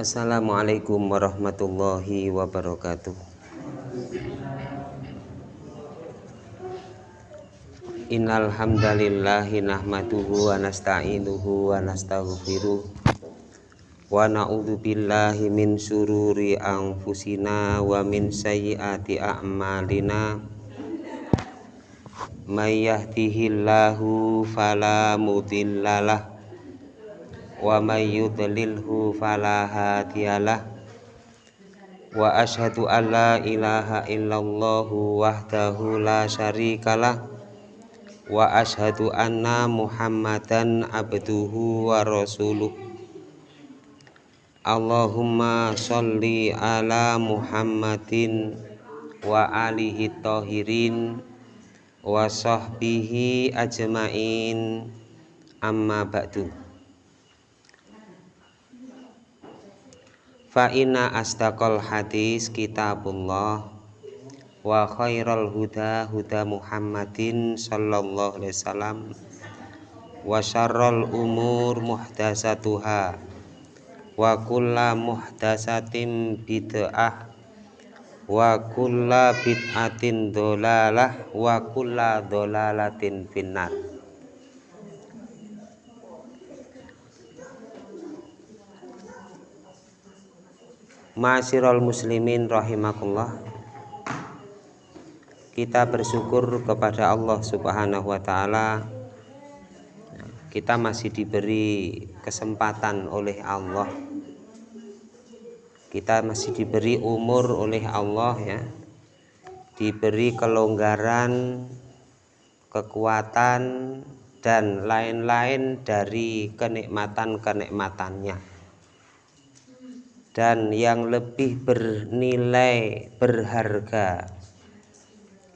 Assalamualaikum warahmatullahi wabarakatuh. Innal hamdalillahi nahmaduhu wa nasta'inuhu wa nastaghfiruh wa na'udzu billahi min sururi anfusina wa min sayyiati a'malina. May yahdihillahu fala mudhillalah wa may yudlilhu fala hadiyalah. Wa ashhadu an la ilaha illallah wahdahu la syarikalah. Wa ashadu anna muhammadan abduhu wa rasuluh. Allahumma sholli ala muhammadin wa alihi tahirin wa sahbihi ajmain. Amma ba'du fa inna astaqal hadis kitabullah wa khairal huda huda Muhammadin sallallahu alaihi wasallam wa syarrul umur muhdasatuha wa kulla muhdasatin bid'ah wa kulla bid'atin dolalah wa kulla dolalatin finnar Masirul muslimin rahimakumullah. Kita bersyukur kepada Allah Subhanahu wa taala. Kita masih diberi kesempatan oleh Allah. Kita masih diberi umur oleh Allah ya. Diberi kelonggaran kekuatan dan lain-lain dari kenikmatan-kenikmatannya dan yang lebih bernilai berharga.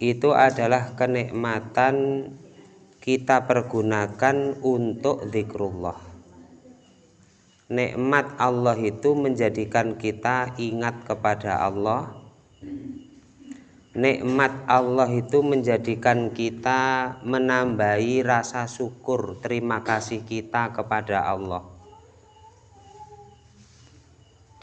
Itu adalah kenikmatan kita pergunakan untuk zikrullah. Nikmat Allah itu menjadikan kita ingat kepada Allah. Nikmat Allah itu menjadikan kita menambahi rasa syukur terima kasih kita kepada Allah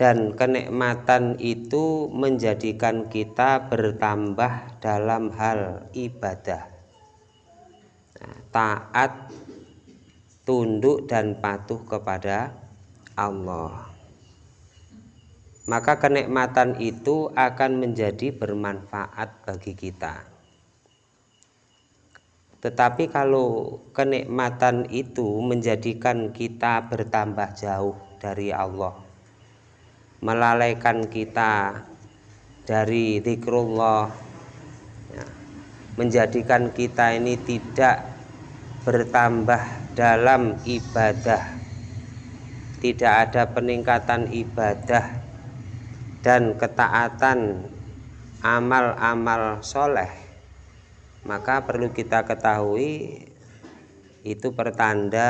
dan kenikmatan itu menjadikan kita bertambah dalam hal ibadah. Nah, taat tunduk dan patuh kepada Allah. Maka kenikmatan itu akan menjadi bermanfaat bagi kita. Tetapi kalau kenikmatan itu menjadikan kita bertambah jauh dari Allah melalaikan kita dari zikrullah. Ya, menjadikan kita ini tidak bertambah dalam ibadah. Tidak ada peningkatan ibadah dan ketaatan amal-amal soleh. Maka perlu kita ketahui itu pertanda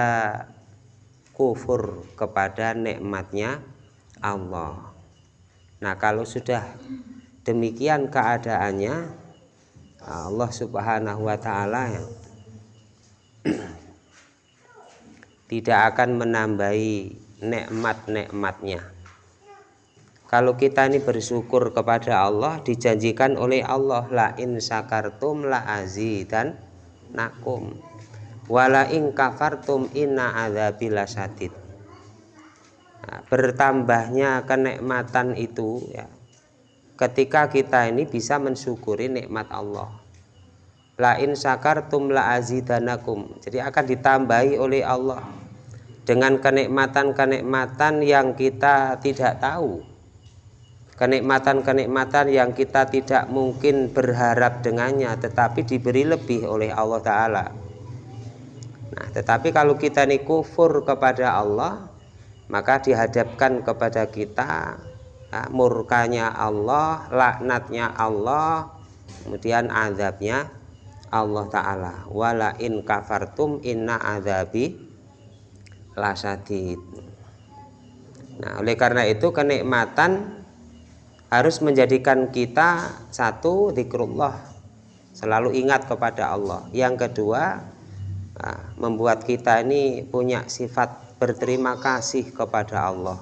kufur kepada nikmatnya Allah. Nah kalau sudah demikian keadaannya Allah subhanahu wa ta'ala tidak akan menambahi nikmat-nikmatnya. Kalau kita ini bersyukur kepada Allah dijanjikan oleh Allah la in sakartum la azidan nakum wala in kafartum inna Nah, bertambahnya kenikmatan itu ya ketika kita ini bisa mensyukuri nikmat Allah. La in syakartum la azidanakum. Jadi akan ditambahi oleh Allah dengan kenikmatan-kenikmatan yang kita tidak tahu. Kenikmatan-kenikmatan yang kita tidak mungkin berharap dengannya tetapi diberi lebih oleh Allah Ta'ala. Nah tetapi kalau kita ini kufur kepada Allah maka dihadapkan kepada kita ya, murkanya Allah laknatnya Allah kemudian azabnya Allah Ta'ala. Wala in kafartum inna azabi lasadid nah oleh karena itu kenikmatan harus menjadikan kita satu zikrullah selalu ingat kepada Allah. Yang kedua nah, membuat kita ini punya sifat berterima kasih kepada Allah.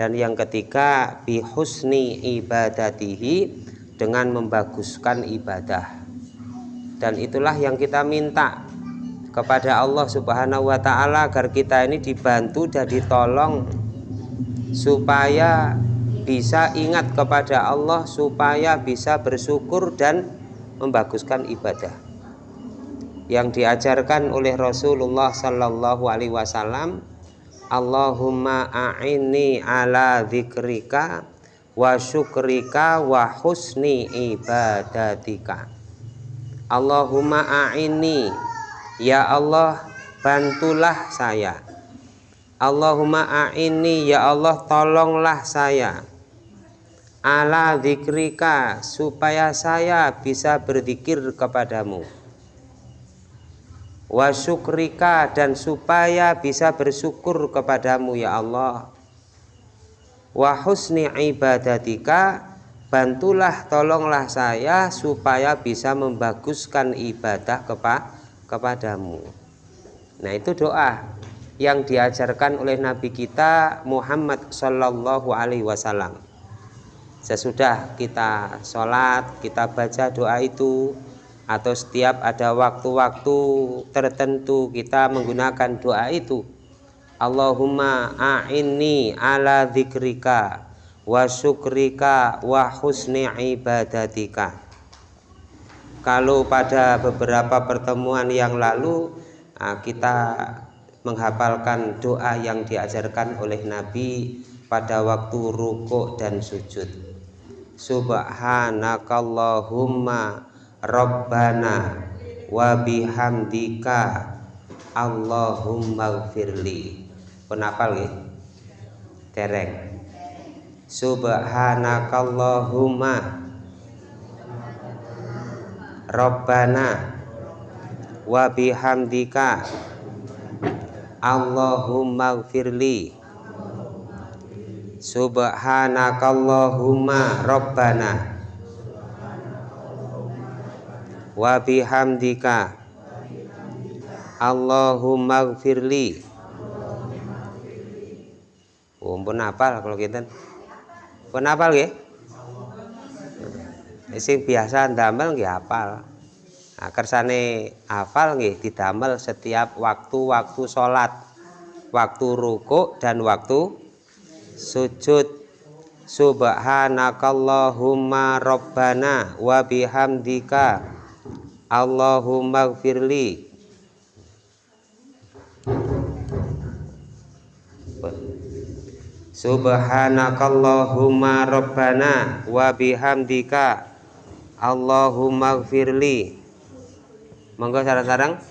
Dan yang ketiga bihusni ibadatihi dengan membaguskan ibadah. Dan itulah yang kita minta kepada Allah Subhanahu wa taala agar kita ini dibantu dan ditolong supaya bisa ingat kepada Allah supaya bisa bersyukur dan membaguskan ibadah yang diajarkan oleh Rasulullah Sallallahu Alaihi Wasallam Allahumma a'inni ala dzikrika wa syukrika wa husni ibadatika. Allahumma a'inni ya Allah bantulah saya. Allahumma a'inni ya Allah tolonglah saya. Ala dzikrika supaya saya bisa berzikir kepadamu wa syukrika dan supaya bisa bersyukur kepadamu ya Allah. Wa husni ibadatika bantulah tolonglah saya supaya bisa membaguskan ibadah kepa kepadamu. Nah itu doa yang diajarkan oleh Nabi kita Muhammad Shallallahu Alaihi Wasallam. Sesudah kita sholat kita baca doa itu atau setiap ada waktu-waktu tertentu kita menggunakan doa itu. Allahumma a'inni ala dzikrika wa syukrika wa husni ibadatika. Kalau pada beberapa pertemuan yang lalu ah, kita menghafalkan doa yang diajarkan oleh Nabi pada waktu rukuk dan sujud. Subhanakallahumma Rabbana wa bihamdika Allahumma gfirli. Penapal ya tereng. Subhanakallahumma. Rabbana wa bihamdika Allahumma gfirli. Subhanakallahumma. Rabbana wa bihamdika. Allahumma gfirli oh, pun apal kalau kita pun apal ya sing biasa ndamel nggih apal nah, kersane apal nggih didamel setiap waktu-waktu sholat. Waktu rukuk dan waktu sujud. Subhanakallahumma rabbana wa bihamdika Allahumma gfirli. Subhanakallahumma rabbana wa bihamdika. Allahumma gfirli. Monggo sarang-sarang.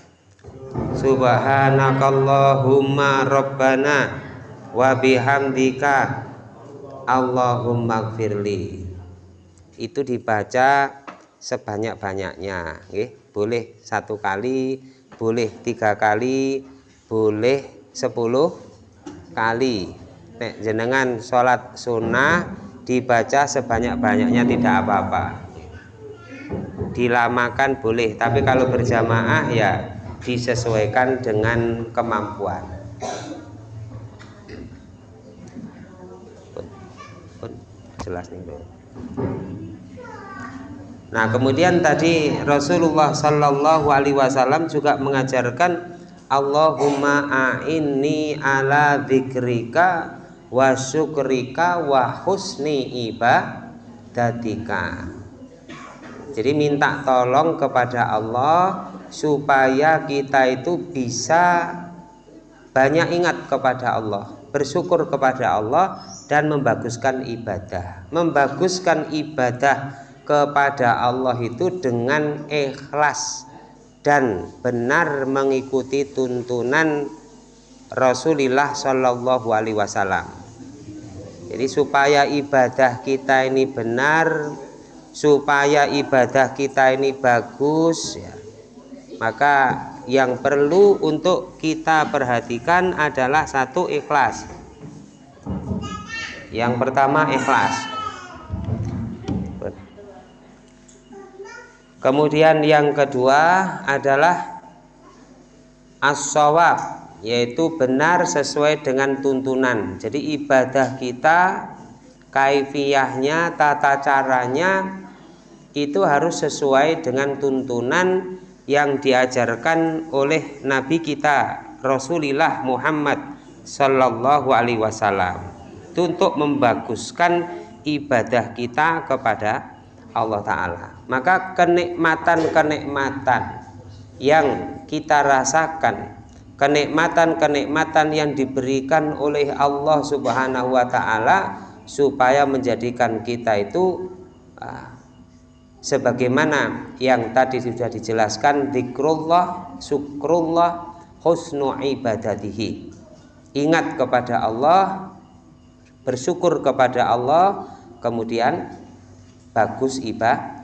Subhanakallahumma rabbana wa bihamdika. Allahumma gfirli. Itu dibaca sebanyak-banyaknya. Boleh satu kali boleh tiga kali boleh sepuluh kali. Nek jenengan sholat sunnah dibaca sebanyak-banyaknya tidak apa-apa. Dilamakan boleh tapi kalau berjamaah ya disesuaikan dengan kemampuan. Jelas nih bro. Nah kemudian tadi Rasulullah Shallallahu Alaihi Wasallam juga mengajarkan Allahumma a'inni ala dzikrika wa syukrika wa husni ibadatika. Jadi minta tolong kepada Allah supaya kita itu bisa banyak ingat kepada Allah bersyukur kepada Allah dan membaguskan ibadah. Membaguskan ibadah kepada Allah itu dengan ikhlas dan benar mengikuti tuntunan Rasulullah Shallallahu Alaihi Wasallam. Jadi supaya ibadah kita ini benar, supaya ibadah kita ini bagus, ya, maka yang perlu untuk kita perhatikan adalah satu ikhlas. Yang pertama ikhlas. Kemudian yang kedua adalah as yaitu benar sesuai dengan tuntunan. Jadi ibadah kita kaifiyahnya tata caranya itu harus sesuai dengan tuntunan yang diajarkan oleh Nabi kita Rasulullah Muhammad Sallallahu Alaihi Wasallam. Untuk membaguskan ibadah kita kepada Allah Ta'ala maka kenikmatan-kenikmatan yang kita rasakan kenikmatan-kenikmatan yang diberikan oleh Allah Subhanahu wa taala supaya menjadikan kita itu uh, sebagaimana yang tadi sudah dijelaskan zikrullah, syukrullah, husnu ibadatihi. Ingat kepada Allah, bersyukur kepada Allah, kemudian bagus ibadah.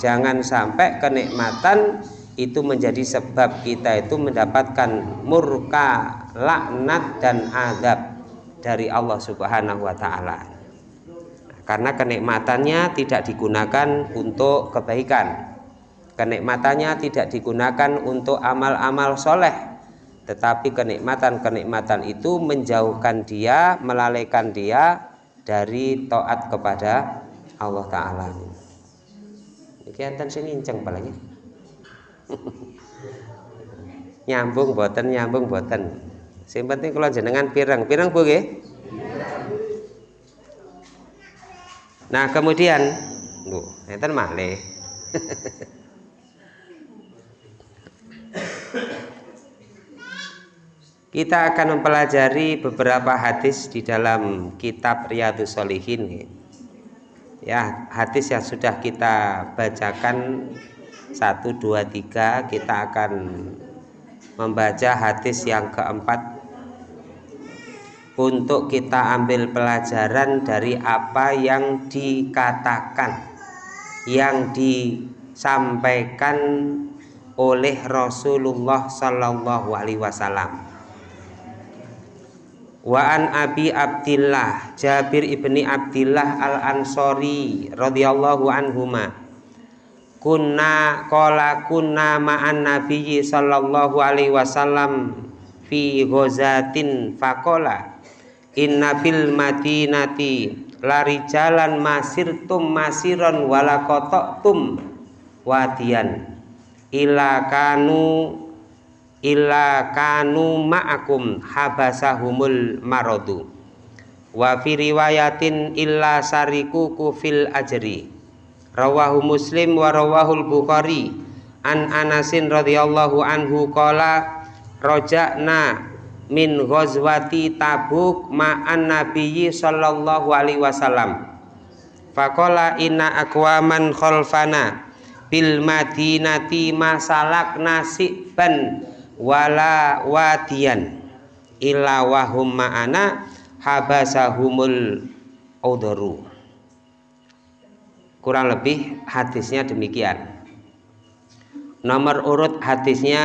Jangan sampai kenikmatan itu menjadi sebab kita itu mendapatkan murka, laknat dan azab dari Allah Subhanahu wa taala. Karena kenikmatannya tidak digunakan untuk kebaikan. Kenikmatannya tidak digunakan untuk amal-amal soleh, tetapi kenikmatan-kenikmatan itu menjauhkan dia, melalaikan dia dari taat kepada Allah Ta'ala. Ini enten sini inceng palanya nyambung boten nyambung boten. Sing penting kalau jenengan pirang. Pirang bu nah kemudian lu enten malih. Kita akan mempelajari beberapa hadis di dalam kitab Riyadus Solihin. Ya, hadis yang sudah kita bacakan satu dua tiga kita akan membaca hadis yang keempat untuk kita ambil pelajaran dari apa yang dikatakan yang disampaikan oleh Rasulullah Sallallahu Alaihi Wasallam. Wa an Abi Abdillah Jabir ibni Abdillah al Ansori radhiyallahu anhuma. Kunna qala kunna ma'an nabiyyi sallallahu alaihi wasallam fi ghazatin faqala inna fil madinati lari jalan masirtum masiron wala tum wadian ila kanu ila kanu ma'akum habasahumul maradu wa fi riwayatin illa sariku kufil ajri. Rawahu muslim wa rawahul bukhari. An anasin radhiyallahu anhu qala roja'na min ghazwati tabuk ma'an nabiyyi sallallahu alaihi wasallam. Faqala inna aqwaman khalfana bil madinati masalak nasiban wala wadiyan illa wahum ma'ana habasahumul udhuru. Kurang lebih hadisnya demikian. Nomor urut hadisnya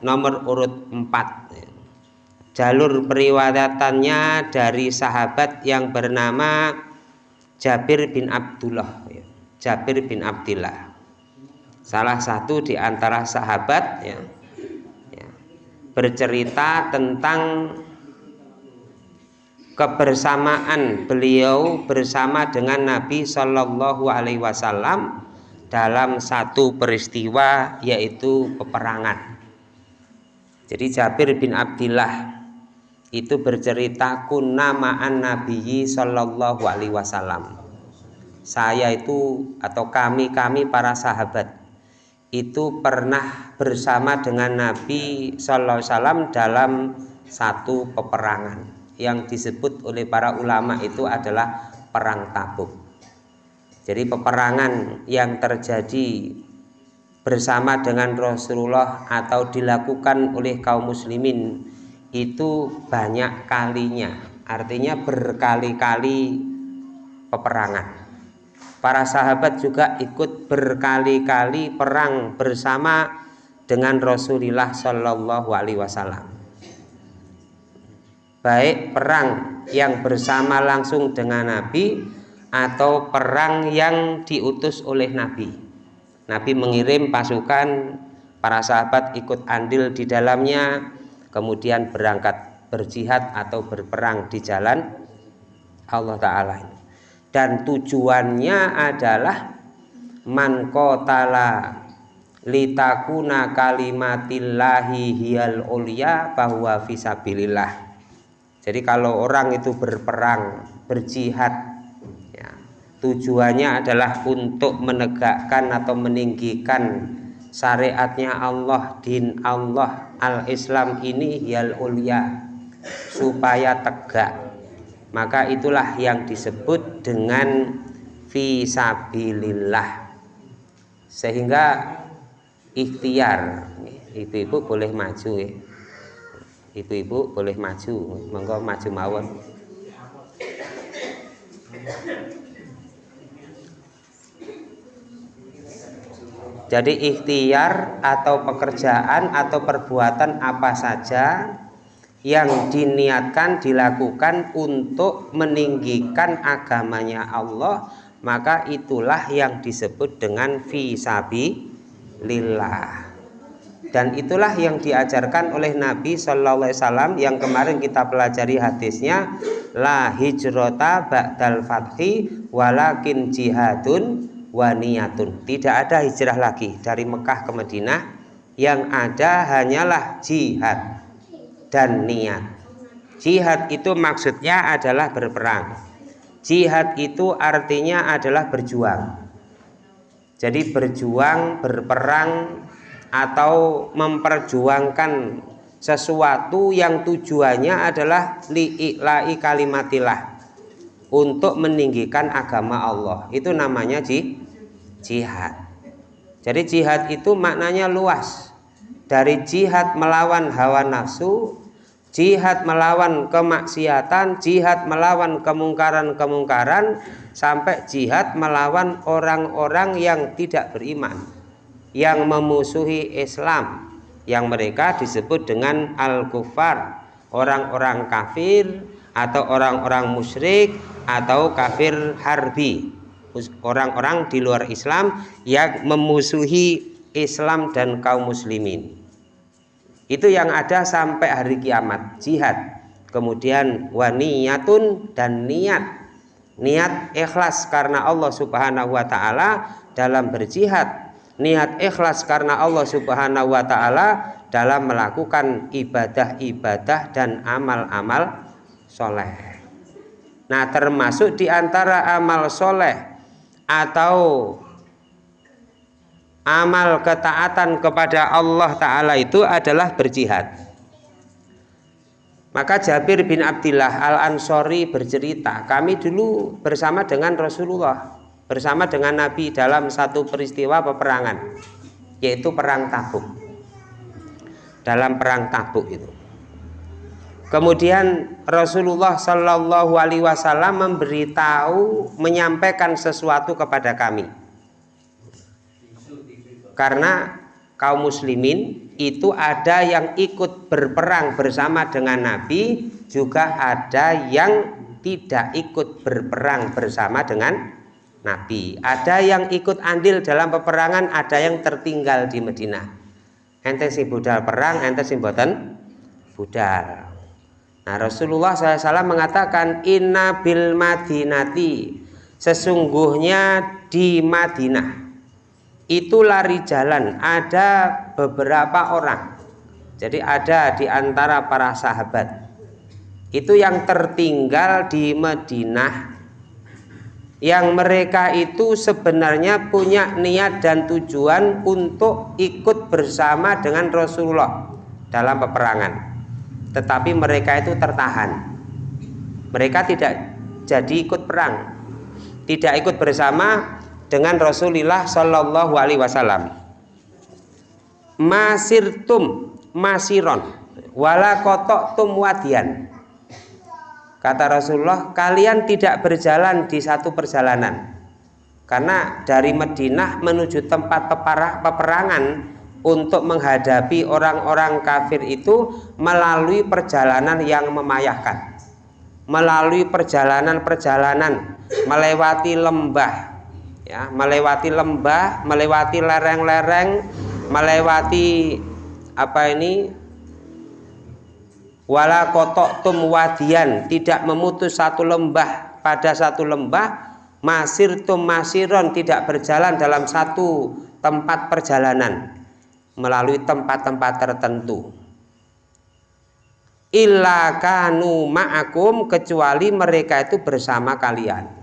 nomor urut 4 jalur periwayatannya dari sahabat yang bernama Jabir bin Abdullah. Jabir bin Abdullah salah satu di antara sahabat ya bercerita tentang kebersamaan beliau bersama dengan Nabi Shallallahu Alaihi Wasallam dalam satu peristiwa yaitu peperangan. Jadi Jabir bin Abdillah itu bercerita kunna ma'an Nabi Shallallahu Alaihi Wasallam. Saya itu atau kami kami para sahabat itu pernah bersama dengan Nabi Shallallahu Alaihi Wasallam dalam satu peperangan. Yang disebut oleh para ulama itu adalah perang tabuk. Jadi peperangan yang terjadi bersama dengan Rasulullah atau dilakukan oleh kaum muslimin itu banyak kalinya. Artinya berkali-kali peperangan para sahabat juga ikut berkali-kali perang bersama dengan Rasulullah Shallallahu Alaihi Wasallam baik perang yang bersama langsung dengan Nabi atau perang yang diutus oleh Nabi. Nabi mengirim pasukan, para sahabat ikut andil di dalamnya, kemudian berangkat berjihad atau berperang di jalan Allah Ta'ala dan tujuannya adalah man litakuna kalimatillahi hiyal ulia bahwa fisabilillah. Jadi kalau orang itu berperang berjihad ya, tujuannya adalah untuk menegakkan atau meninggikan syariatnya Allah din Allah al-Islam ini hiyal ulia supaya tegak maka itulah yang disebut dengan visabilillah sehingga ikhtiar. Ibu-ibu boleh maju ya. Ibu-ibu boleh maju. Monggo maju mawon. Jadi ikhtiar atau pekerjaan atau perbuatan apa saja yang diniatkan dilakukan untuk meninggikan agamanya Allah maka itulah yang disebut dengan fisabi lillah dan itulah yang diajarkan oleh Nabi Shallallahu Alaihi Wasallam yang kemarin kita pelajari hadisnya la hijrota ba'dal fathi walakin jihadun waniyatun tidak ada hijrah lagi dari Mekah ke Madinah. Yang ada hanyalah jihad dan niat. Jihad itu maksudnya adalah berperang. Jihad itu artinya adalah berjuang. Jadi berjuang, berperang atau memperjuangkan sesuatu yang tujuannya adalah li'i'la'i kalimatillah untuk meninggikan agama Allah. Itu namanya jihad. Jadi jihad itu maknanya luas. Dari jihad melawan hawa nafsu jihad melawan kemaksiatan, jihad melawan kemungkaran-kemungkaran, sampai jihad melawan orang-orang yang tidak beriman, yang memusuhi Islam, yang mereka disebut dengan al-kufar, orang-orang kafir atau orang-orang musyrik atau kafir harbi, orang-orang di luar Islam yang memusuhi Islam dan kaum muslimin itu yang ada sampai hari kiamat. Jihad. Kemudian waniyatun dan niat. Niat ikhlas karena Allah subhanahu wa ta'ala dalam berjihad. Niat ikhlas karena Allah subhanahu wa ta'ala dalam melakukan ibadah-ibadah dan amal-amal soleh. Nah termasuk di antara amal soleh atau amal ketaatan kepada Allah Ta'ala itu adalah berjihad. Maka Jabir bin Abdillah Al-Ansori bercerita kami dulu bersama dengan Rasulullah bersama dengan Nabi dalam satu peristiwa peperangan yaitu perang tabuk. Dalam perang tabuk itu. Kemudian Rasulullah Shallallahu Alaihi Wasallam memberitahu menyampaikan sesuatu kepada kami karena kaum muslimin itu ada yang ikut berperang bersama dengan Nabi juga ada yang tidak ikut berperang bersama dengan Nabi. Ada yang ikut andil dalam peperangan ada yang tertinggal di Medina. Ente si budal perang ente si boten budal. Nah Rasulullah SAW mengatakan inna bil madinati. Sesungguhnya di Madinah itu lari jalan. Ada beberapa orang. Jadi ada di antara para sahabat. Itu yang tertinggal di Madinah yang mereka itu sebenarnya punya niat dan tujuan untuk ikut bersama dengan Rasulullah dalam peperangan. Tetapi mereka itu tertahan. Mereka tidak jadi ikut perang. Tidak ikut bersama dengan Rasulullah Shallallahu Alaihi Wasallam. Masirtum masiron. Wala kotok tum wadian. Kata Rasulullah kalian tidak berjalan di satu perjalanan. Karena dari Madinah menuju tempat peperangan untuk menghadapi orang-orang kafir itu melalui perjalanan yang memayahkan. Melalui perjalanan-perjalanan melewati lembah ya melewati lembah melewati lereng-lereng melewati apa ini? Wala kotok tum wadian tidak memutus satu lembah pada satu lembah masir tum masiron tidak berjalan dalam satu tempat perjalanan melalui tempat-tempat tertentu. Illa kanu ma'akum kecuali mereka itu bersama kalian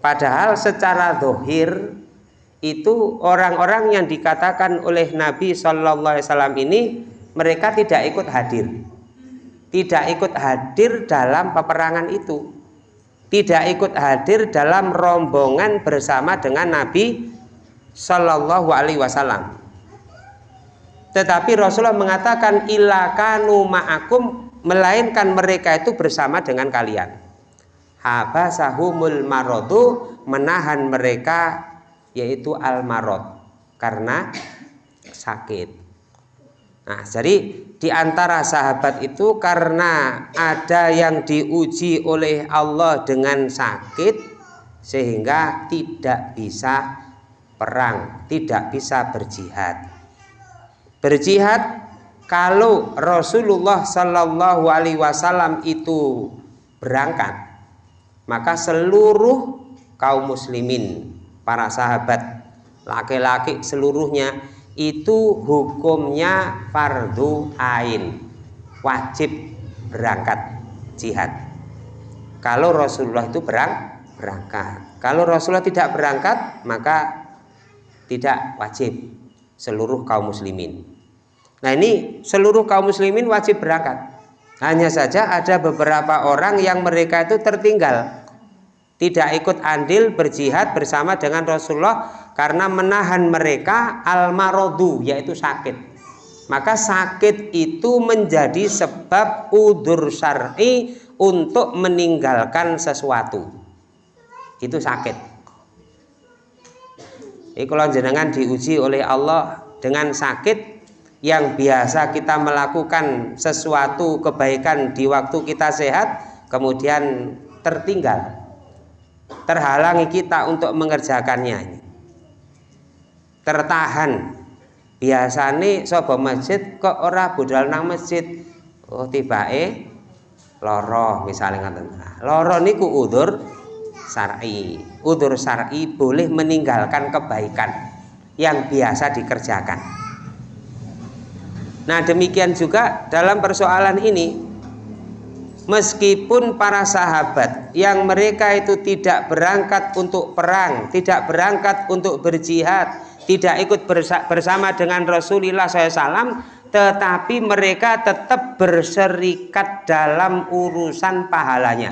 padahal secara dohir itu orang-orang yang dikatakan oleh Nabi Shallallahu Alaihi Wasallam ini mereka tidak ikut hadir. Tidak ikut hadir dalam peperangan itu. Tidak ikut hadir dalam rombongan bersama dengan Nabi Shallallahu Alaihi Wasallam. Tetapi Rasulullah mengatakan ilakanu ma'akum melainkan mereka itu bersama dengan kalian. Habasahumul marodu menahan mereka yaitu al marot karena sakit. Nah, jadi di antara sahabat itu karena ada yang diuji oleh Allah dengan sakit sehingga tidak bisa perang, tidak bisa berjihad berjihad kalau Rasulullah Shallallahu Alaihi Wasallam itu berangkat maka seluruh kaum muslimin para sahabat laki-laki seluruhnya itu hukumnya fardu ain. Wajib berangkat jihad. Kalau Rasulullah itu berang, berangkat. Kalau Rasulullah tidak berangkat maka tidak wajib seluruh kaum muslimin. Nah ini seluruh kaum muslimin wajib berangkat. Hanya saja ada beberapa orang yang mereka itu tertinggal. Tidak ikut andil berjihad bersama dengan Rasulullah karena menahan mereka al-marodu yaitu sakit. Maka sakit itu menjadi sebab udur syar'i untuk meninggalkan sesuatu. Itu sakit. Ini kalau jenengan diuji oleh Allah dengan sakit yang biasa kita melakukan sesuatu kebaikan di waktu kita sehat kemudian tertinggal terhalangi kita untuk mengerjakannya. Tertahan. Biasa nih sobo masjid kok ora budal nang masjid? Oh tiba eh loro misalnya ngaten loro niku udur syar'i. Udur syar'i boleh meninggalkan kebaikan yang biasa dikerjakan Nah demikian juga dalam persoalan ini Meskipun para sahabat yang mereka itu tidak berangkat untuk perang Tidak berangkat untuk berjihad Tidak ikut bersama dengan Rasulullah SAW Tetapi mereka tetap berserikat dalam urusan pahalanya.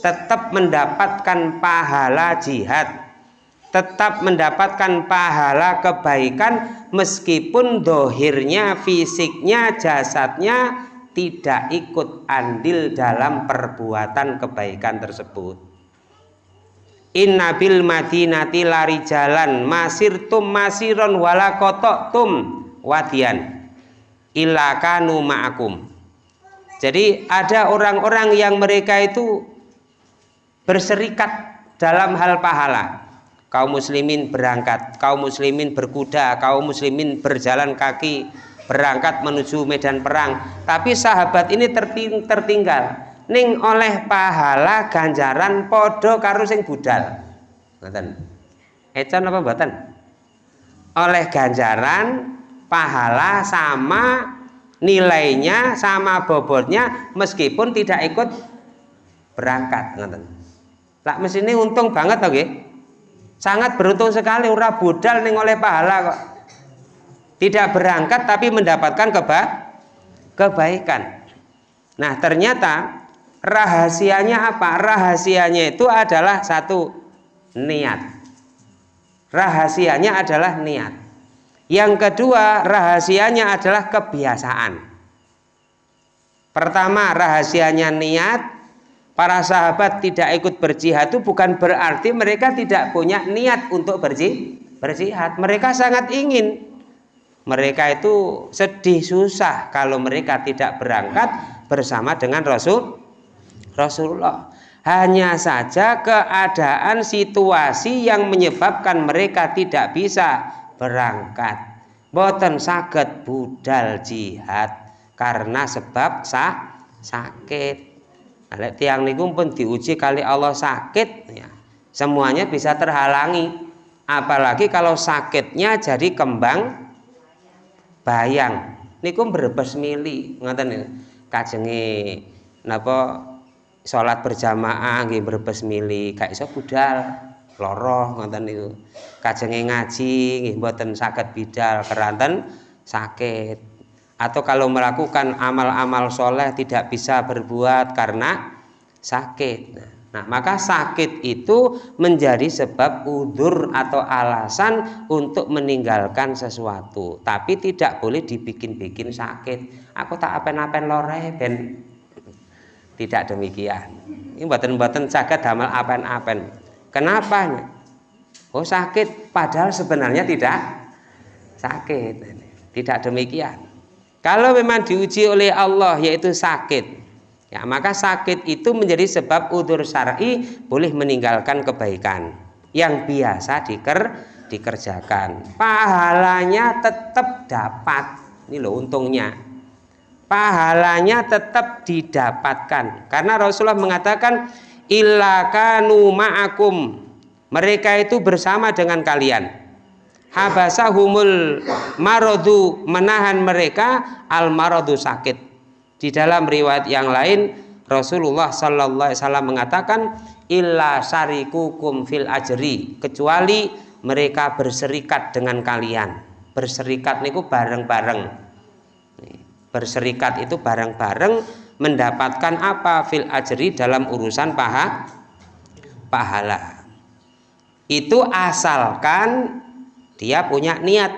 Tetap mendapatkan pahala jihad tetap mendapatkan pahala kebaikan meskipun dohirnya, fisiknya, jasadnya tidak ikut andil dalam perbuatan kebaikan tersebut. Inna bil madinati lari jalan masir tum masiron wala kotok tum wadian ilakanu ma'akum. Jadi ada orang-orang yang mereka itu berserikat dalam hal pahala kaum muslimin berangkat, kaum muslimin berkuda, kaum muslimin berjalan kaki berangkat menuju medan perang. Tapi sahabat ini terting tertinggal ning oleh pahala ganjaran podo karo sing budal. Ngoten. Ecan apa mboten? Oleh ganjaran pahala sama nilainya sama bobotnya meskipun tidak ikut berangkat ngoten. Lah ini untung banget oke? Okay? Sangat beruntung sekali ora budal ning oleh pahala kok. Tidak berangkat tapi mendapatkan keba kebaikan. Nah ternyata rahasianya apa? Rahasianya itu adalah satu niat. Rahasianya adalah niat. Yang kedua rahasianya adalah kebiasaan. Pertama rahasianya niat para sahabat tidak ikut berjihad itu bukan berarti mereka tidak punya niat untuk berjihad. Mereka sangat ingin. Mereka itu sedih susah kalau mereka tidak berangkat bersama dengan Rasul Rasulullah. Hanya saja keadaan situasi yang menyebabkan mereka tidak bisa berangkat. Boten saged budal jihad karena sebab sa sakit nah, tiang niku pun diuji kali Allah sakit ya. Semuanya bisa terhalangi. Apalagi kalau sakitnya jadi kembang bayang. Niku berbes mili ngoten kajenge napa sholat berjamaah nggih berbes mili gak iso budal loro ngoten niku. Ngaji nggih mboten saged bidal keranten sakit atau kalau melakukan amal-amal soleh tidak bisa berbuat karena sakit. Nah maka sakit itu menjadi sebab udur atau alasan untuk meninggalkan sesuatu. Tapi tidak boleh dibikin-bikin sakit. Aku tak apen-apen lore ben. Tidak demikian. Ini buatan-buatan sakit damal apen-apen. Kenapa? Oh sakit. Padahal sebenarnya tidak sakit. Tidak demikian kalau memang diuji oleh Allah yaitu sakit. Ya maka sakit itu menjadi sebab udur syar'i boleh meninggalkan kebaikan yang biasa diker, dikerjakan. Pahalanya tetap dapat. Ini loh untungnya. Pahalanya tetap didapatkan. Karena Rasulullah mengatakan illakanu ma'akum. Mereka itu bersama dengan kalian habasahumul marodu menahan mereka al marodu sakit. Di dalam riwayat yang lain Rasulullah Sallallahu Alaihi Wasallam mengatakan illa sarikukum fil ajri kecuali mereka berserikat dengan kalian. Berserikat niku bareng-bareng. Berserikat itu bareng-bareng mendapatkan apa? Fil ajri dalam urusan paha pahala. Itu asalkan dia punya niat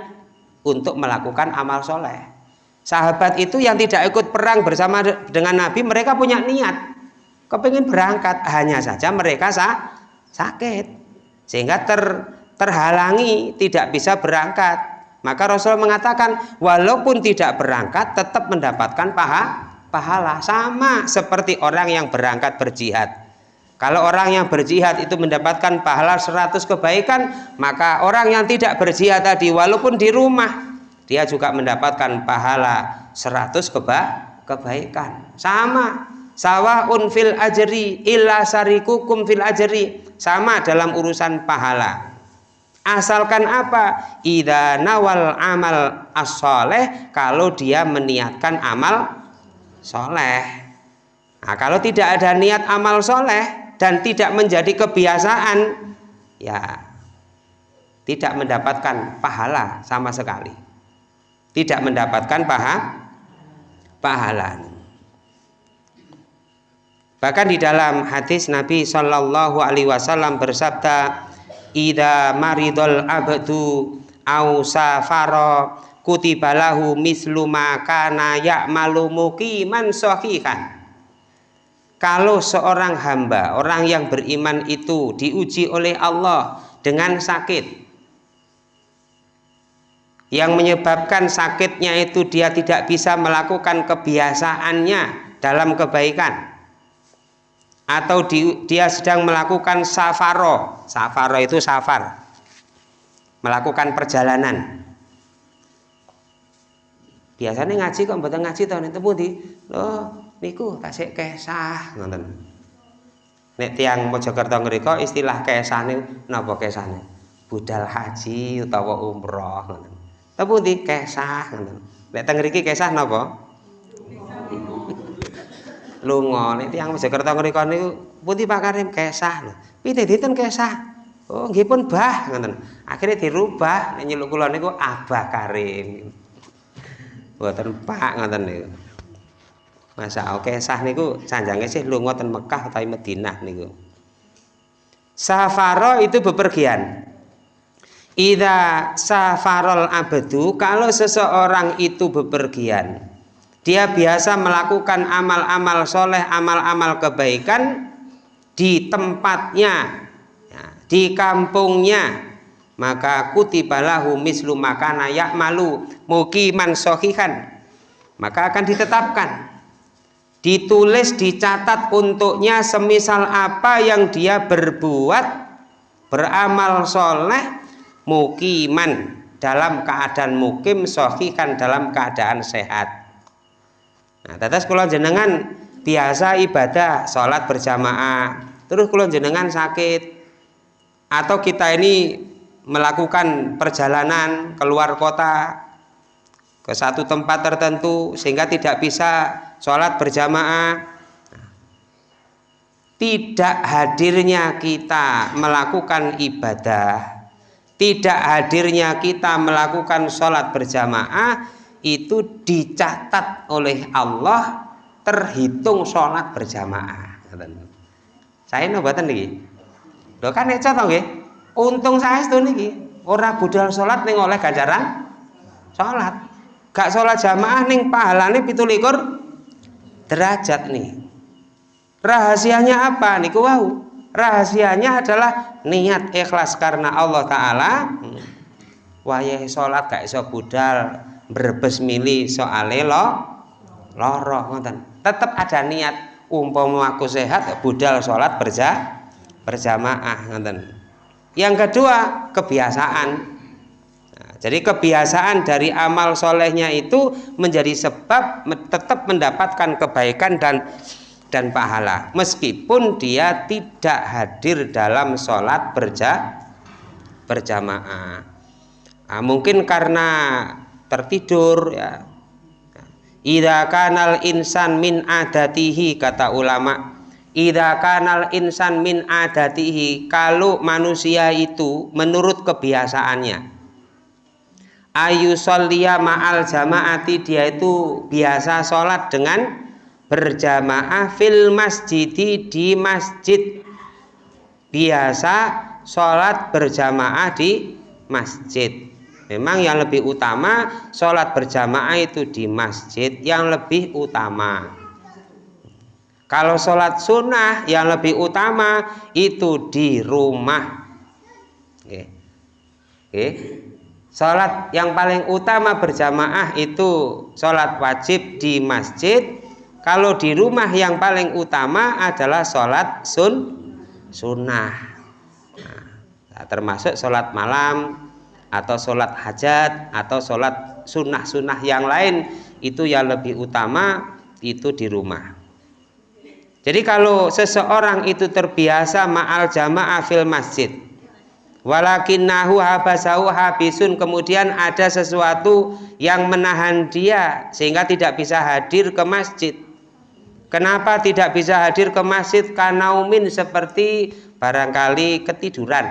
untuk melakukan amal soleh. Sahabat itu yang tidak ikut perang bersama dengan Nabi mereka punya niat. Kepingin berangkat hanya saja mereka sa sakit. Sehingga ter terhalangi tidak bisa berangkat. Maka Rasul mengatakan walaupun tidak berangkat tetap mendapatkan paha pahala. Sama seperti orang yang berangkat berjihad kalau orang yang berjihad itu mendapatkan pahala 100 kebaikan maka orang yang tidak berjihad tadi walaupun di rumah dia juga mendapatkan pahala 100 keba kebaikan. Sama sawaun fil ajri illa sarikukum fil ajri sama dalam urusan pahala. Asalkan apa? Ida nawal amal as kalau dia meniatkan amal soleh. Nah kalau tidak ada niat amal soleh dan tidak menjadi kebiasaan ya tidak mendapatkan pahala sama sekali tidak mendapatkan paha, pahala. Bahkan di dalam hadis Nabi Shallallahu Alaihi Wasallam bersabda, "Ida maridol abdu au safaro kutibalahu mislu makana ya'malu muqiman sahihan." Kalau seorang hamba, orang yang beriman itu diuji oleh Allah dengan sakit, yang menyebabkan sakitnya itu dia tidak bisa melakukan kebiasaannya dalam kebaikan atau di, dia sedang melakukan safaro. Safaro itu safar. Melakukan perjalanan. Biasanya ngaji kok betul ngaji tahun itu di loh niku tasik kesah nonton nek tiang Mojokerto ngriko istilah kesah nih napa kesah nih budal haji utawa umroh nonton apa di kesah Nek teng mriki kesah napa? Lunga nek tiyang Mojokerto ngrika niku pundi Pak Karim kesah lho. Pite dinten kesah? Oh nggih pun bah ngoten. Akhirnya dirubah nek nyeluk kula niku Abah Karim. Mboten Pak ngoten niku. Masa oke sah niku sanjange sih lunga ten Mekah utawi Madinah niku. Safaro itu bepergian. Ida safarol abdu kalau seseorang itu bepergian dia biasa melakukan amal-amal soleh amal-amal kebaikan di tempatnya ya, di kampungnya maka kutibalahu mislu makana malu mukiman sohihan maka akan ditetapkan ditulis dicatat untuknya semisal apa yang dia berbuat beramal soleh mukiman dalam keadaan mukim sohikan dalam keadaan sehat. Nah tetes kula jenengan biasa ibadah sholat berjamaah terus kula jenengan sakit. Atau kita ini melakukan perjalanan keluar kota ke satu tempat tertentu sehingga tidak bisa sholat berjamaah. Tidak hadirnya kita melakukan ibadah tidak hadirnya kita melakukan sholat berjamaah itu dicatat oleh Allah terhitung sholat berjamaah. Saya nobatan nih lo kan ya contoh untung saya itu nih orang budal sholat nih oleh ganjaran sholat. Gak sholat jamaah ning pahalane pitulikur derajat nih. Rahasianya apa? Nih wow rahasianya adalah niat ikhlas karena Allah Ta'ala. Wayah sholat gak iso budal berbes mili soale lo loro tetap ada niat. Umpama aku sehat budal sholat berja berjamaah ngoten. Yang kedua kebiasaan jadi kebiasaan dari amal solehnya itu menjadi sebab tetap mendapatkan kebaikan dan dan pahala. Meskipun dia tidak hadir dalam sholat berja berjamaah. Nah, mungkin karena tertidur ya. Ida kanal insan min adatihi kata ulama. Ida kanal insan min adatihi kalau manusia itu menurut kebiasaannya ayu solia ma'al jamaati dia itu biasa sholat dengan berjamaah fil masjidi di masjid. Biasa sholat berjamaah di masjid. Memang yang lebih utama sholat berjamaah itu di masjid yang lebih utama. Kalau sholat sunnah yang lebih utama itu di rumah. Oke. Oke Sholat yang paling utama berjamaah itu sholat wajib di masjid. Kalau di rumah yang paling utama adalah sholat sun sunnah. Nah, termasuk sholat malam atau sholat hajat atau sholat sunnah-sunnah yang lain itu yang lebih utama itu di rumah. Jadi kalau seseorang itu terbiasa ma'al jamaah fil masjid walakinnahu habasahu habisun. Kemudian ada sesuatu yang menahan dia sehingga tidak bisa hadir ke masjid. Kenapa tidak bisa hadir ke masjid? Kanaumin seperti barangkali ketiduran.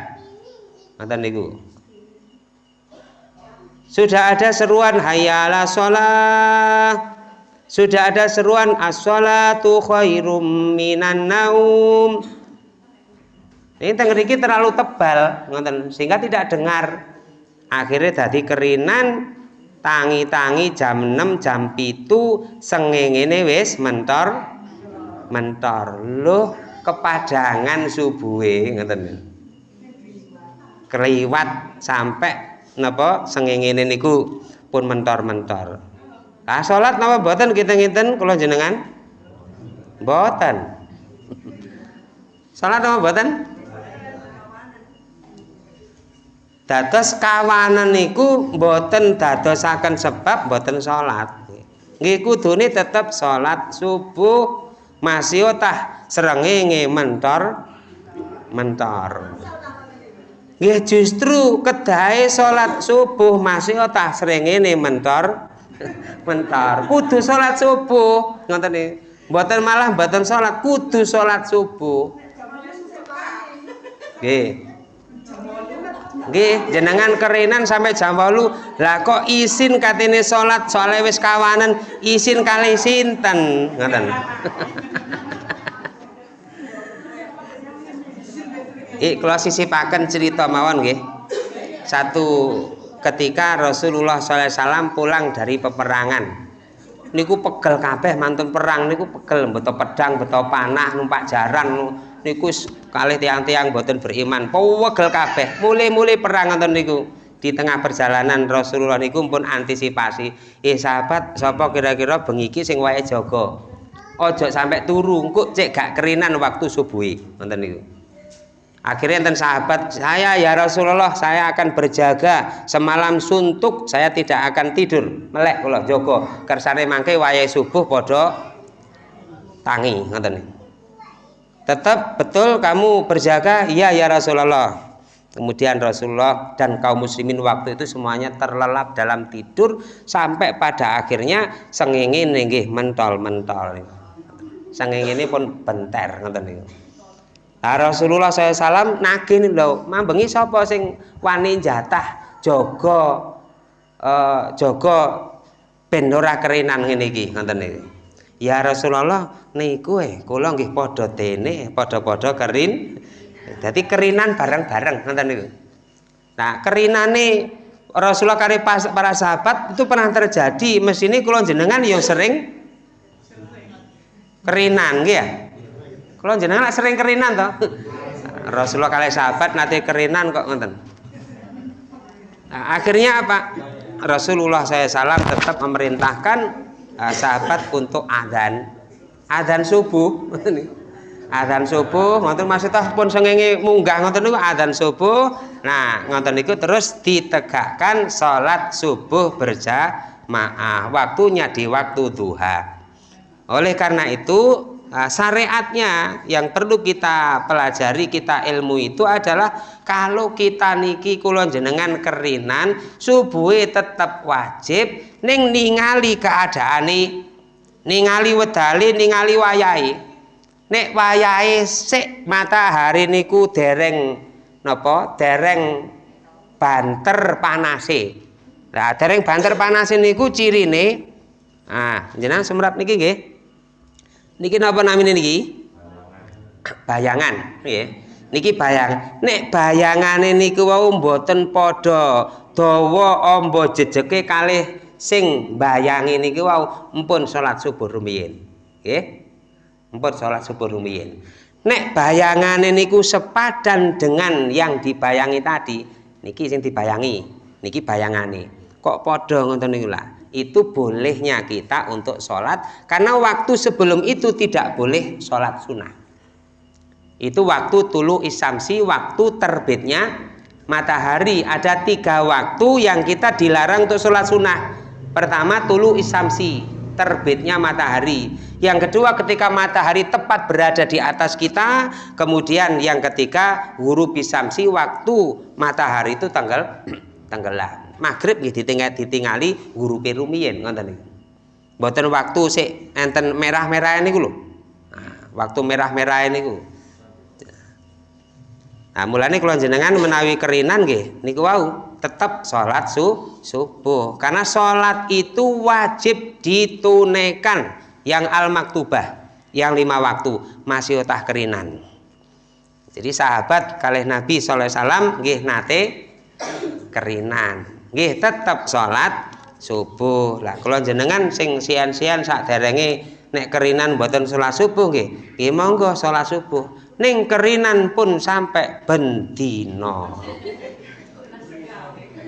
Mantan niku sudah ada seruan hayala sholat sudah ada seruan as-sholatu khairum minan naum ini tengeriki terlalu tebal sehingga tidak dengar. Akhirnya jadi kerinan tangi-tangi jam 6 jam itu sengengene wis mentor mentor. Loh kepadangan subuhe ngoten. Keliwat sampai napa sengengene niku pun mentor-mentor. Ah salat napa mboten kita-ngiten kula jenengan mboten. Salat napa mboten dados kawanan niku mboten dadosaken sebab mboten salat. Nggih kudune tetep salat subuh masih tah srengenge mentor mentor. Nggih justru kedahe salat subuh masih tah srengenge mentor mentor. Kudu salat subuh ngoten nih mboten malah mboten salat kudu salat subuh. Nggih Nggih, jenengan kerenan sampai jam 8. Lah kok izin katene salat soalnya wis kawanan, izin kali sinten? Ngoten. Ik kalau sisipaken cerita mawon nggih. Satu ketika Rasulullah SAW pulang dari peperangan niku pegel kabeh mantun perang niku pegel beto pedang beto panah numpak jaran niku kalih tiang-tiang boten beriman. Pegel kabeh. Mulai-mulai perang nonton niku. Di tengah perjalanan Rasulullah niku pun antisipasi. Eh sahabat sapa kira-kira bengiki sing wae jaga? Ojo sampai turu. Kok cek gak kerinan waktu subuhi. Nonton niku. Akhirnya enten sahabat saya ya Rasulullah saya akan berjaga. Semalam suntuk saya tidak akan tidur. Melek kula jaga. Kersane mangke wayahe subuh padha tangi. Ngoten Tetap betul kamu berjaga iya ya Rasulullah. Kemudian Rasulullah dan kaum muslimin waktu itu semuanya terlelap dalam tidur sampai pada akhirnya sengenge nggih mentol-mentol. Sengenge ini pun benter ngoten niku. Nah, Rasulullah SAW nagih lho, mambengi sapa sing wani jatah jaga uh, jaga ben ora kerenan ngene iki niku. Ya Rasulullah niku eh kula nggih padha dene, padha-padha kerin. Jadi kerinan bareng-bareng ngoten niku. Nah, kerinane Rasulullah kare para sahabat itu pernah terjadi. Mesine kula jenengan yang sering kerinan ya. Kalau jenengan sering kerinan toh. Rasulullah kali sahabat nanti kerinan kok ngoten. Nah, akhirnya apa? Rasulullah saya salam tetap memerintahkan uh, sahabat untuk adzan. Adzan subuh. adzan subuh ngoten maksudnya pun sengenge munggah ngoten niku adzan subuh. Nah, ngoten niku terus ditegakkan salat subuh berjamaah. Waktunya di waktu duha. Oleh karena itu Nah, syariatnya yang perlu kita pelajari, kita ilmu itu adalah kalau kita niki kulon jenengan kerinan, subuhe tetap wajib ning ningali keadaane, ningali wedali, ningali wayai. Nek wayai sik matahari niku dereng napa? Dereng banter panase. Nah, dereng banter panase niku cirine ah jenengan semrap niki nggih niki napa namine niki? Bayangan. Nggih niki bayang. Nek bayangane niku wau mboten padha dawa amba jejeke kalih sing bayangi niki wau empun salat subuh rumiyin. Nggih? Empun salat subuh rumiyin. Nek bayangane niku sepadan dengan yang dibayangi tadi niki sing dibayangi niki bayangane. Kok padha ngoten niku lah itu bolehnya kita untuk sholat. Karena waktu sebelum itu tidak boleh sholat sunnah. Itu waktu tulu isamsi waktu terbitnya matahari. Ada tiga waktu yang kita dilarang untuk sholat sunnah. Pertama tulu isamsi terbitnya matahari. Yang kedua ketika matahari tepat berada di atas kita. Kemudian yang ketiga huruf isamsi waktu matahari itu tanggal tenggelam maghrib nggih ditinggal ditingali ngurupi rumiyin ngoten niku. Mboten waktu sik enten merah-merah niku lho. Nah, waktu merah-merah niku. Nah, mulane kula jenengan menawi kerinan nggih niku wau tetap sholat su, subuh karena sholat itu wajib ditunaikan yang al maktubah yang lima waktu masih utah kerinan jadi sahabat kalih Nabi Sallallahu Alaihi Wasallam nate kerinan nggih tetap salat subuh. Lah kalau jenengan sing sian-sian derenge nek kerinan buatan salat subuh nggih. Nggih monggo salat subuh. Ning kerinan pun sampai bendino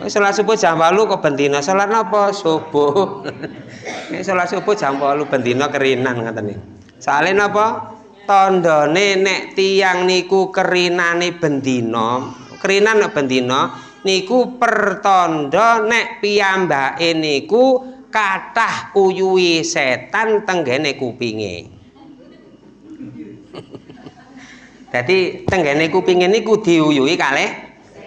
salat subuh jam 8 kok bendino salat napa? Subuh. Nek salat subuh jam 8 bendino kerinan ngoten niku sale napa? Tandane nek tiang niku kerinane bendino kerinan bendino niku pertanda nek piyambake niku kathah uyuwi setan tenggene kupinge. Jadi tenggene kupinge niku diuyuhi kalih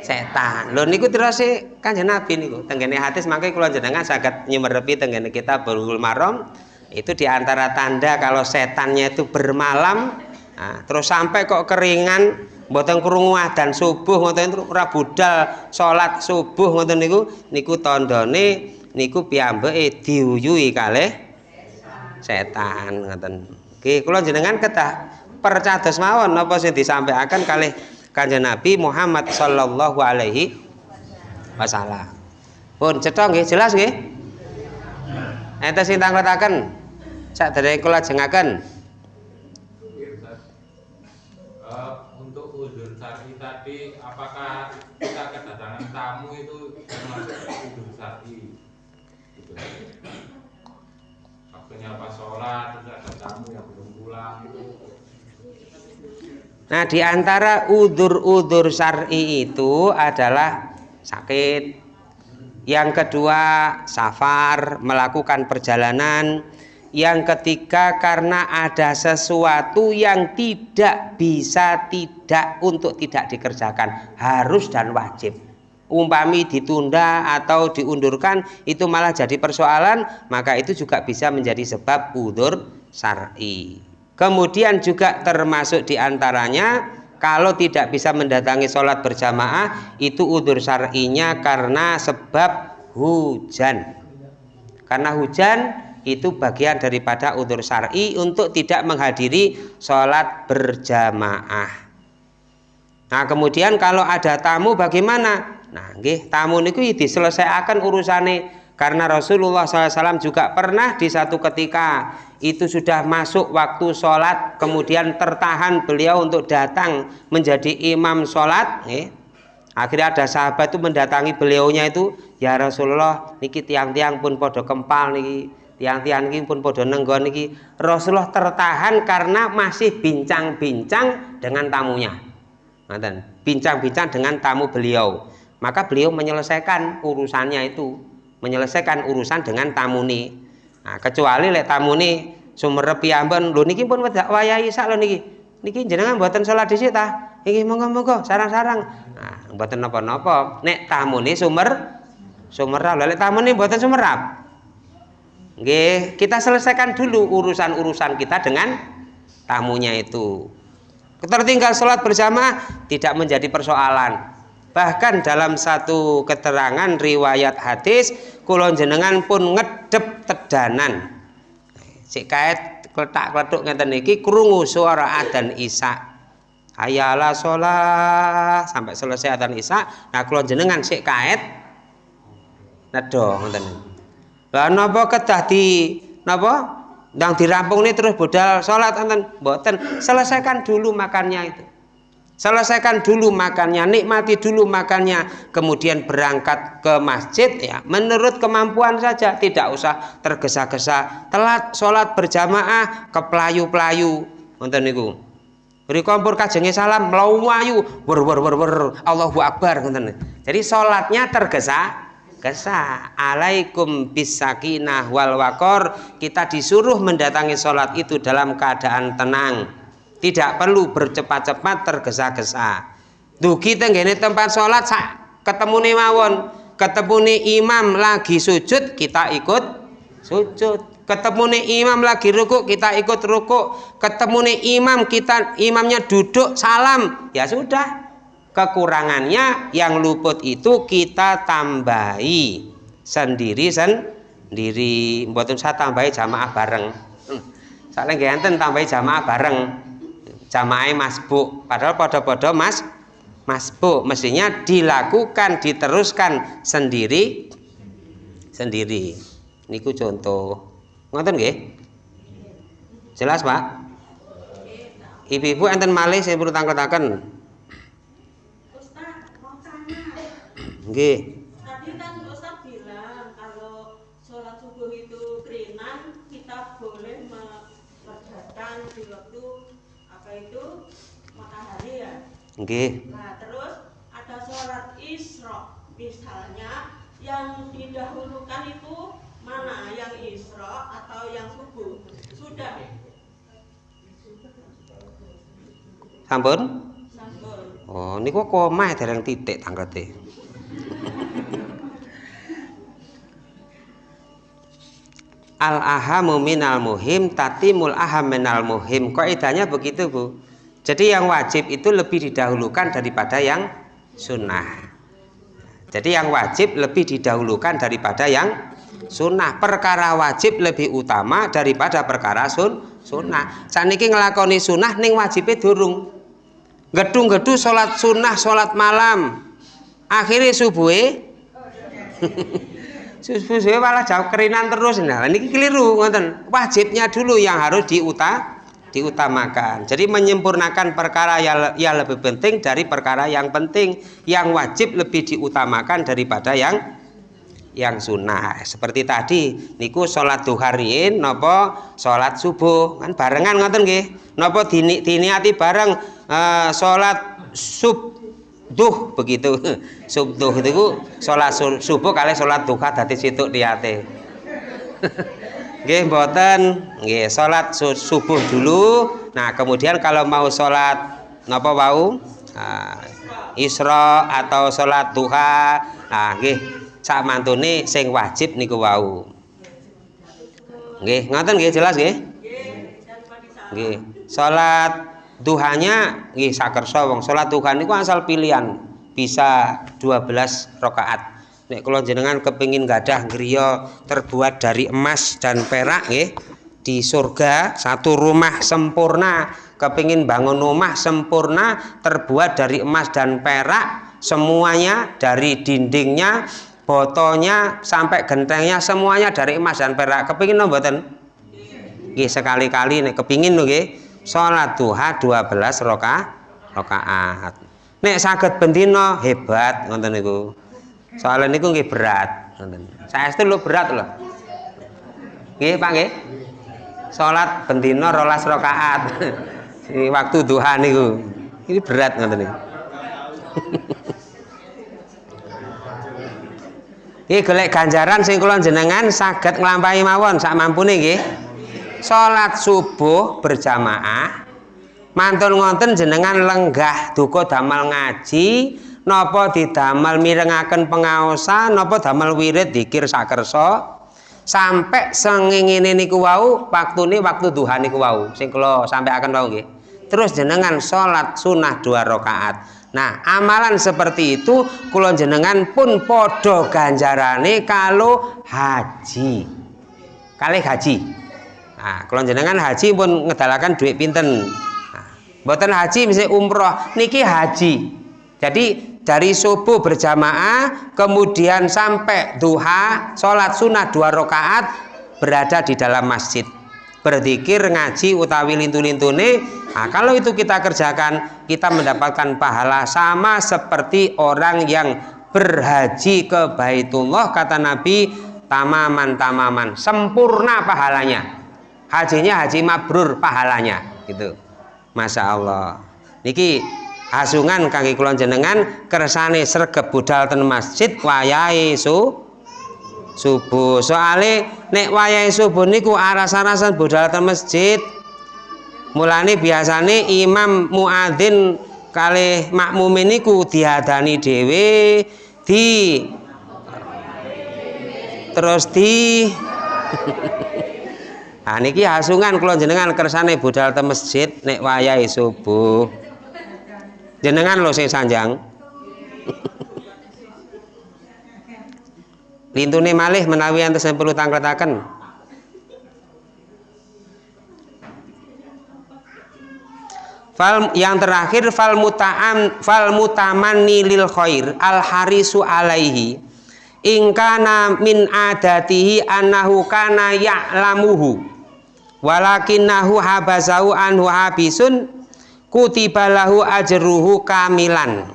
setan. Lho niku terus Kanjeng Nabi niku tenggene hadis mangke kula jenengan saged nyemerepi tenggene kita Bulughul Maram itu di antara tanda kalau setannya itu bermalam nah, terus sampai kok keringan mboten krungu adzan subuh ngoten ora budal salat subuh ngoten niku niku tandane niku piyambake diuyui kalih setan ngoten. Nggih kula jenengan ketah percados mawon napa sing disampaikan kalih Kanjeng Nabi Muhammad sallallahu alaihi wasallam. Pun cetha nggih jelas nggih? Enten sing tanggotaken sadherenge kula jengaken tadi apakah kita kedatangan tamu itu termasuk tidur sati gitu. waktunya pas sholat terus ada tamu yang belum pulang itu Nah, di antara udur-udur syar'i itu adalah sakit. Yang kedua, safar, melakukan perjalanan. Yang ketiga, karena ada sesuatu yang tidak bisa tidak untuk tidak dikerjakan, harus dan wajib. Umpami ditunda atau diundurkan itu malah jadi persoalan, maka itu juga bisa menjadi sebab udur syar'i. Kemudian juga termasuk di antaranya kalau tidak bisa mendatangi sholat berjamaah itu udur syar'inya karena sebab hujan. Karena hujan itu bagian daripada udur syar'i untuk tidak menghadiri sholat berjamaah. Nah kemudian kalau ada tamu bagaimana? Nah, nggih, tamu niku diselesaikan urusannya karena Rasulullah SAW juga pernah di satu ketika itu sudah masuk waktu sholat kemudian tertahan beliau untuk datang menjadi imam sholat eh. akhirnya ada sahabat itu mendatangi beliaunya itu ya Rasulullah niki tiang-tiang pun podo kempal niki tiang-tiang niki pun podo nenggon niki. Rasulullah tertahan karena masih bincang-bincang dengan tamunya. Bincang-bincang dengan tamu beliau. Maka beliau menyelesaikan urusannya itu menyelesaikan urusan dengan tamu nih nah, kecuali lek tamu nih sumber piyambon lho niki pun wedak wayahe sak lho niki. Niki jenengan buatan sholat di situ iki monggo-monggo sarang-sarang. Nah mboten napa-napa. Nek tamu nih sumber sumerap lek tamu nih buatan sumerap Nggih, kita selesaikan dulu urusan-urusan kita dengan tamunya itu. Tertinggal sholat berjamaah tidak menjadi persoalan bahkan dalam satu keterangan riwayat hadis kulon jenengan pun ngedep tedanan. Si kait kletak kletuk ngeten niki krungu suara adzan isya ayala sholat sampai selesai adzan isya nah kulon jenengan si kait nedo ngeten. Lah napa kedah di napa? Ndang dirampung nih terus bodal sholat enten boten selesaikan dulu makannya itu selesaikan dulu makannya nikmati dulu makannya kemudian berangkat ke masjid ya menurut kemampuan saja tidak usah tergesa-gesa. Telat sholat berjamaah ke pelayu-pelayu nonton niku? Beri kompor kajengnya salam melayu wer wer wer wer. Allahu Akbar jadi sholatnya tergesa gesa alaikum bisakinah wal wakor. Kita disuruh mendatangi sholat itu dalam keadaan tenang tidak perlu bercepat-cepat tergesa-gesa. Dugi tenggene tempat sholat ketemu nih mawon. Ketemu nih imam lagi sujud kita ikut sujud. Ketemu nih imam lagi ruku kita ikut ruku ketemu nih imam kita imamnya duduk salam. Ya sudah. Kekurangannya yang luput itu kita tambahi sendiri sendiri. Buat saya tambahi jamaah bareng. Hmm. saling ganten tambahi jamaah bareng jamaah masbuk. Padahal podo-podo mas masbuk. Mestinya dilakukan diteruskan sendiri sendiri. Niku contoh. Ngoten nggih? Jelas Pak? Ibu-ibu enten malih saya perlu tangketaken nggih Nggih. Nah, terus ada sholat Isra misalnya yang didahulukan itu mana? Yang Isra atau yang subuh? Sudah. Sampun? Sampun. Oh, niku koma dereng titik tanggete. al ahamu minal muhim tatimul aham minal muhim kaidahnya begitu Bu jadi yang wajib itu lebih didahulukan daripada yang sunnah. Jadi yang wajib lebih didahulukan daripada yang sunnah. Perkara wajib lebih utama daripada perkara sun sunnah. Saniki ngelakoni sunnah ning wajibnya durung. Gedung-gedung sholat sunnah, sholat malam. Akhirnya subuhe subuh malah jauh kerinan terus. Nah, ini keliru, Wajibnya dulu yang harus diuta diutamakan. Jadi menyempurnakan perkara yang, yang lebih penting dari perkara yang penting, yang wajib lebih diutamakan daripada yang yang sunnah. Seperti tadi, niku sholat duharin, nopo sholat subuh kan barengan ngoten nggih. Nopo dini, diniati bareng uh, sholat subduh begitu subduh itu sholat subuh kali sholat duha dadi situ niate Nggih mboten. Nggih salat subuh dulu. Nah kemudian kalau mau sholat napa wau? Nah, isra atau sholat duha. Nah nggih sak mantune sing wajib niku wau. Nggih ngoten nggih jelas nggih? Nggih salat duhanya nggih sakersa wong. Salat duha niku asal pilihan. Bisa 12 rakaat nek kula jenengan kepingin gadah griya terbuat dari emas dan perak nggih di surga satu rumah sempurna. Kepingin bangun rumah sempurna terbuat dari emas dan perak semuanya dari dindingnya botolnya sampai gentengnya semuanya dari emas dan perak. Kepingin no mboten? Sekali-kali nek kepingin lho nggih. Salat duha 12 rakaat rakaat nek saged bendina hebat ngoten niku soalnya niku nggih berat. Saya itu lo berat loh. Nggih Pak nggih. Salat rolas rakaat. Di waktu duha niku. Ini berat ngoten niku. Iki golek ganjaran sing kula jenengan saged nglampahi mawon sak mampune nggih. Salat subuh berjamaah. Mantun ngonten jenengan lenggah duka damal ngaji napa didamel mirengaken pengaosan? Napa damel wirid dikir sakersa? Sampai sengingine niku wau waktune waktu duha niku wau. Sing kula sampaikan wau nggih. Terus jenengan salat sunah dua rakaat. Nah amalan seperti itu kula jenengan pun podo ganjarane kalau haji. Kali haji. Nah kula jenengan haji pun ngedalakan duit pinten? Nah, mboten haji mesti umroh. Niki haji. Jadi dari subuh berjamaah kemudian sampai duha sholat sunnah dua rakaat berada di dalam masjid. Berzikir ngaji utawi lintu-lintune nah, kalau itu kita kerjakan kita mendapatkan pahala sama seperti orang yang berhaji ke Baitullah kata Nabi tamaman tamaman sempurna pahalanya. Hajinya haji mabrur pahalanya gitu. Masya Allah. Niki asungan kaki kulon jenengan kersane sergep budal ten masjid wayahe su subuh. Soale nek wayahe subuh niku aras-arasan budal ten masjid. Mulane biasane imam muadzin kali makmum niku diadani dhewe di terus di Nah niki hasungan kula jenengan kersane budal te masjid nek wayahe subuh jenengan lo sing sanjang. Lintune malih menawi antes perlu tangkletaken Fal yang terakhir fal muta'am fal mutamanni lil khair al harisu alaihi. Ingkana min adatihi annahu kana ya'lamuhu. Walakinnahu habasahu anhu habisun kutibalahu ajruhu kamilan.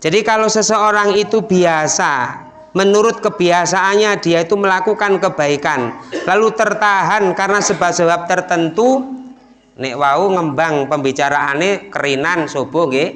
Jadi kalau seseorang itu biasa menurut kebiasaannya dia itu melakukan kebaikan lalu tertahan karena sebab-sebab tertentu nek wau ngembang pembicaraannya kerinan subuh nggih.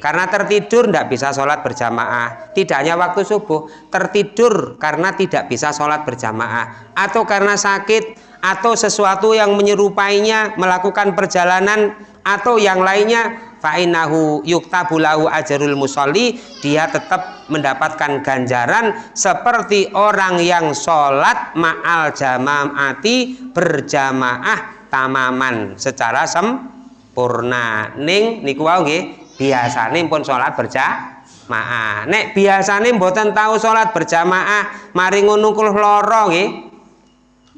Karena tertidur tidak bisa sholat berjamaah. Tidak hanya waktu subuh tertidur karena tidak bisa sholat berjamaah. Atau karena sakit atau sesuatu yang menyerupainya melakukan perjalanan atau yang lainnya fa'inahu yuktabulahu ajarul musolli dia tetap mendapatkan ganjaran seperti orang yang sholat ma'al jamaati berjamaah tamaman secara sempurna. Ning niku wau nggih biasane pun sholat berjamaah. Nek biasane mboten tahu sholat berjamaah mari ngono nggih.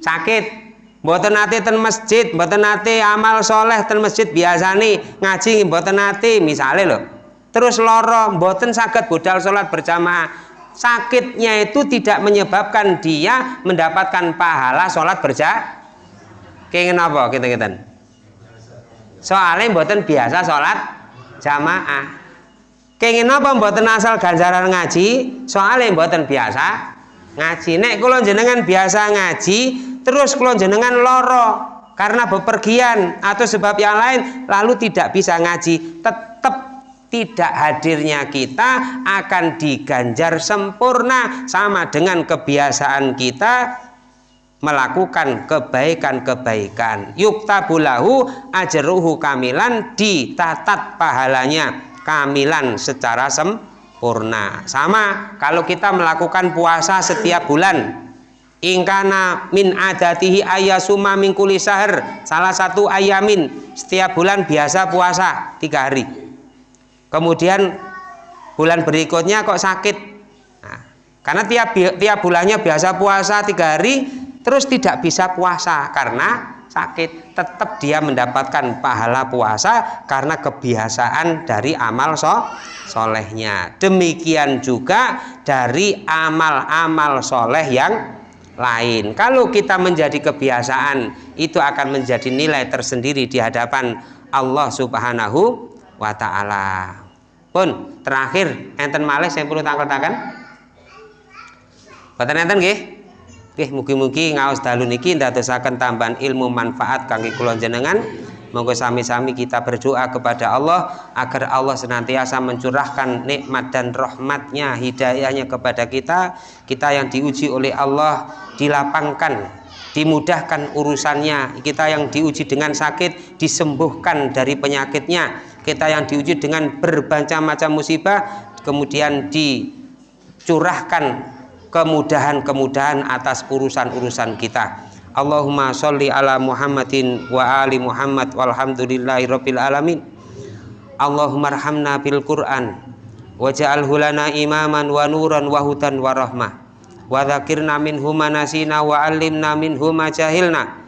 Sakit Mboten nate ten masjid, mboten nate amal soleh ten masjid biasa nih ngaji mboten nate misalnya loh. Terus loro mboten sakit budal sholat berjamaah. Sakitnya itu tidak menyebabkan dia mendapatkan pahala sholat berjamaah. Kengin apa kita kita? Soalnya mboten biasa sholat jamaah. Kengin apa mboten asal ganjaran ngaji? Soalnya mboten biasa ngaji. Nek kalau jenengan biasa ngaji, terus kula jenengan loro karena bepergian atau sebab yang lain lalu tidak bisa ngaji. Tetap tidak hadirnya kita akan diganjar sempurna sama dengan kebiasaan kita melakukan kebaikan-kebaikan. Yuktabulahu ajruhu kamilan ditatat pahalanya kamilan secara sempurna. Sama kalau kita melakukan puasa setiap bulan ingkana min adatihi ayasuma min sahar. Salah satu ayamin setiap bulan biasa puasa tiga hari. Kemudian bulan berikutnya kok sakit? Nah, karena tiap tiap bulannya biasa puasa tiga hari terus tidak bisa puasa karena sakit. Tetap dia mendapatkan pahala puasa karena kebiasaan dari amal so solehnya. Demikian juga dari amal-amal soleh yang lain. Kalau kita menjadi kebiasaan, itu akan menjadi nilai tersendiri di hadapan Allah Subhanahu wa taala. Pun terakhir enten malih saya perlu tangkal-tangkan. Boten enten nggih? Nggih mugi-mugi ngaos dalu niki ndadosaken tambahan ilmu manfaat kangge kula jenengan. Monggo sami-sami kita berdoa kepada Allah agar Allah senantiasa mencurahkan nikmat dan rahmatnya, hidayahnya kepada kita. Kita yang diuji oleh Allah dilapangkan, dimudahkan urusannya. Kita yang diuji dengan sakit disembuhkan dari penyakitnya. Kita yang diuji dengan berbagai macam musibah kemudian dicurahkan kemudahan-kemudahan atas urusan-urusan kita. Allahumma sholli ala Muhammadin wa ali Muhammad walhamdulillahi rabbil alamin. Allahumma arhamna bil Qur'an waj'alhu lana imaman wa nuran wa hudan wa rahmah. Wa dzakirna minhu manasina wa allimna minhu ma jahilna.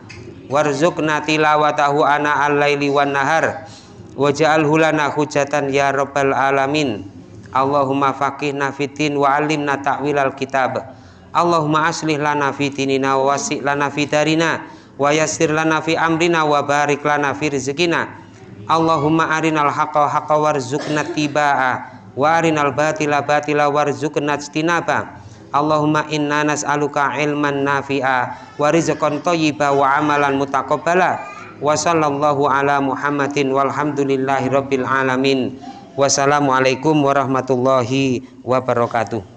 Warzuqna tilawatahu ana al-laili wan nahar. Waj'alhu lana hujatan ya rabbal alamin. Allahumma faqihna fitin wa allimna ta'wilal kitab Allahumma aslih lana fi dinina wa wasi' lana fi darina wa yassir lana fi amrina wa barik lana fi rizqina Allahumma arinal haqqa haqqa warzuqna tibaa wa arinal batila batila warzuqna ijtinaba Allahumma inna nas'aluka ilman nafi'a wa rizqan thayyiba wa amalan mutaqabbala. Wa sallallahu ala Muhammadin walhamdulillahi rabbil alamin. Wassalamualaikum warahmatullahi wabarakatuh